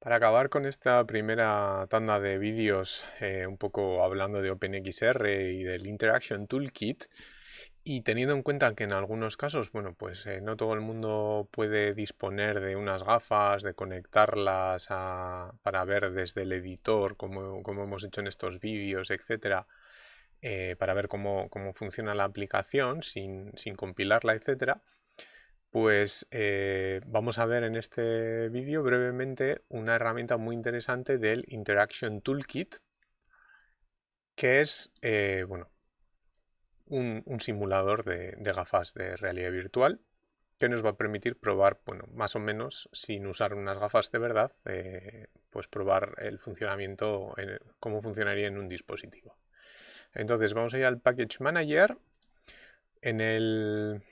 Para acabar con esta primera tanda de vídeos eh, un poco hablando de OpenXR y del Interaction Toolkit y teniendo en cuenta que en algunos casos, bueno, pues eh, no todo el mundo puede disponer de unas gafas, de conectarlas para ver desde el editor como, hemos hecho en estos vídeos, etcétera, eh, para ver cómo, funciona la aplicación sin, sin compilarla, etcétera, pues eh, vamos a ver en este vídeo brevemente una herramienta muy interesante del Interaction Toolkit, que es eh, bueno, un, simulador de, gafas de realidad virtual que nos va a permitir probar, bueno, más o menos, sin usar unas gafas de verdad, eh, pues probar el funcionamiento, cómo funcionaría en un dispositivo. Entonces vamos a ir al Package Manager. En el,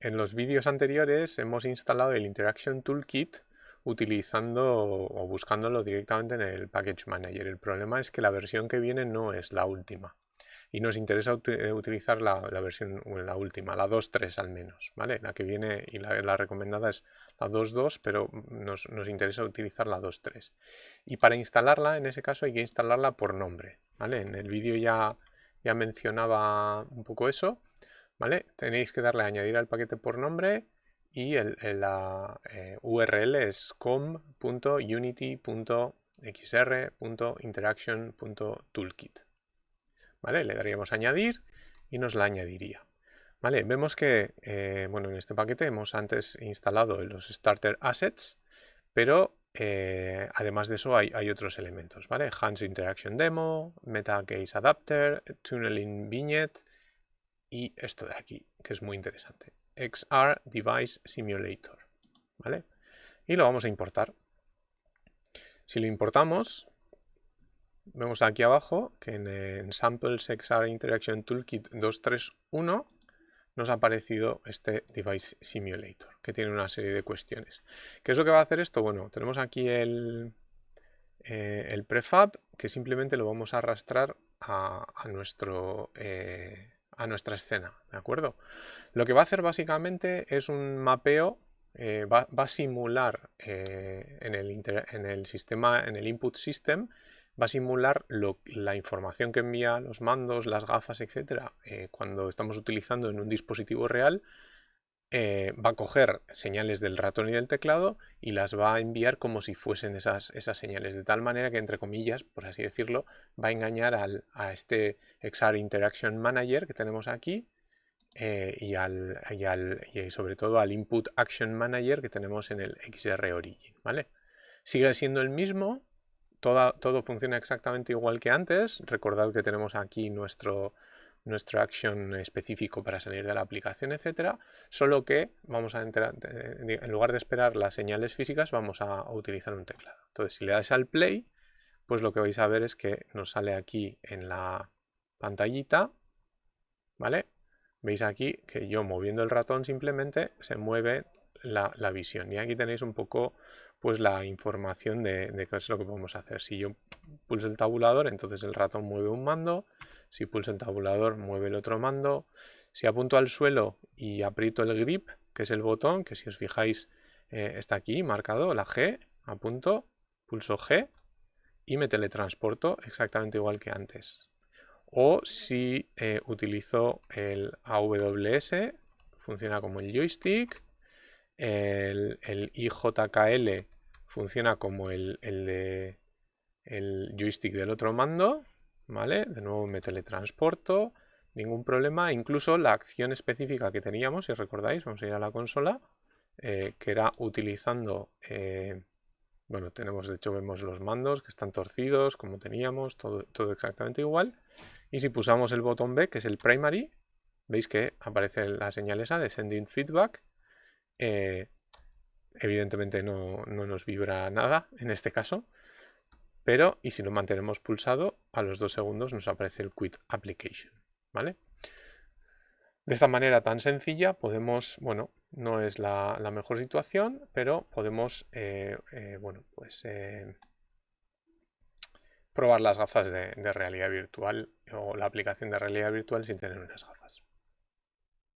en los vídeos anteriores hemos instalado el Interaction Toolkit utilizando o buscándolo directamente en el Package Manager. El problema es que la versión que viene no es la última y nos interesa eh, utilizar la, versión, la última, la 2.3 al menos, ¿vale? La que viene y la, recomendada es la 2.2, pero nos, interesa utilizar la 2.3. Y para instalarla, en ese caso, hay que instalarla por nombre, ¿vale? En el vídeo ya, ya mencionaba un poco eso, ¿vale? Tenéis que darle a añadir al paquete por nombre y el, la eh, URL es com.unity.xr.interaction.toolkit. ¿Vale? Le daríamos añadir y nos la añadiría. ¿Vale? Vemos que eh, bueno, en este paquete hemos antes instalado los starter assets, pero eh, además de eso hay, otros elementos. ¿vale? Hans Interaction Demo, Meta Case Adapter, Tunneling Vignette, y esto de aquí, que es muy interesante. XR Device Simulator. ¿Vale? Y lo vamos a importar. Si lo importamos, vemos aquí abajo que en, Samples XR Interaction Toolkit 231 nos ha aparecido este Device Simulator, que tiene una serie de cuestiones. ¿Qué es lo que va a hacer esto? Bueno, tenemos aquí el, eh, el prefab, que simplemente lo vamos a arrastrar a, nuestro... Eh, a nuestra escena, ¿de acuerdo? Lo que va a hacer básicamente es un mapeo, eh, va, a simular eh, en, el en, el sistema, en el input system, va a simular la información que envía los mandos, las gafas, etcétera, eh, cuando estamos utilizando en un dispositivo real, eh, va a coger señales del ratón y del teclado y las va a enviar como si fuesen esas, esas señales, de tal manera que, entre comillas, por así decirlo, va a engañar al, a este XR Interaction Manager que tenemos aquí eh, y, al, y, al, y, sobre todo al Input Action Manager que tenemos en el XR Origin. ¿vale? Sigue siendo el mismo, todo, todo funciona exactamente igual que antes. Recordad que tenemos aquí nuestro, nuestro action específico para salir de la aplicación, etcétera, solo que vamos a entrar, en lugar de esperar las señales físicas, vamos a utilizar un teclado. Entonces, si le das al play, pues lo que vais a ver es que nos sale aquí en la pantallita, ¿vale? Veis aquí que yo moviendo el ratón simplemente se mueve la, visión. Y aquí tenéis un poco pues la información de qué es lo que podemos hacer. Si yo pulso el tabulador, entonces el ratón mueve un mando, si pulso el tabulador, mueve el otro mando. Si apunto al suelo y aprieto el grip, que es el botón, que si os fijáis eh, está aquí marcado, la G, apunto, pulso G y me teletransporto exactamente igual que antes. O si eh, utilizo el AWS, funciona como el joystick, el, IJKL funciona como el, el joystick del otro mando ¿vale? De nuevo me teletransporto, ningún problema. Incluso la acción específica que teníamos, si recordáis, vamos a ir a la consola, eh, que era utilizando, eh, bueno, tenemos, de hecho vemos los mandos que están torcidos, como teníamos, todo, todo exactamente igual. Y si pulsamos el botón B, que es el primary, veis que aparece la señal esa de sending feedback. Eh, evidentemente no, no nos vibra nada en este caso, pero, y si lo mantenemos pulsado, a los dos segundos nos aparece el Quit Application, ¿vale? De esta manera tan sencilla podemos, bueno, no es la, mejor situación, pero podemos, eh, eh, bueno, pues eh, probar las gafas de, de realidad virtual o la aplicación de realidad virtual sin tener unas gafas.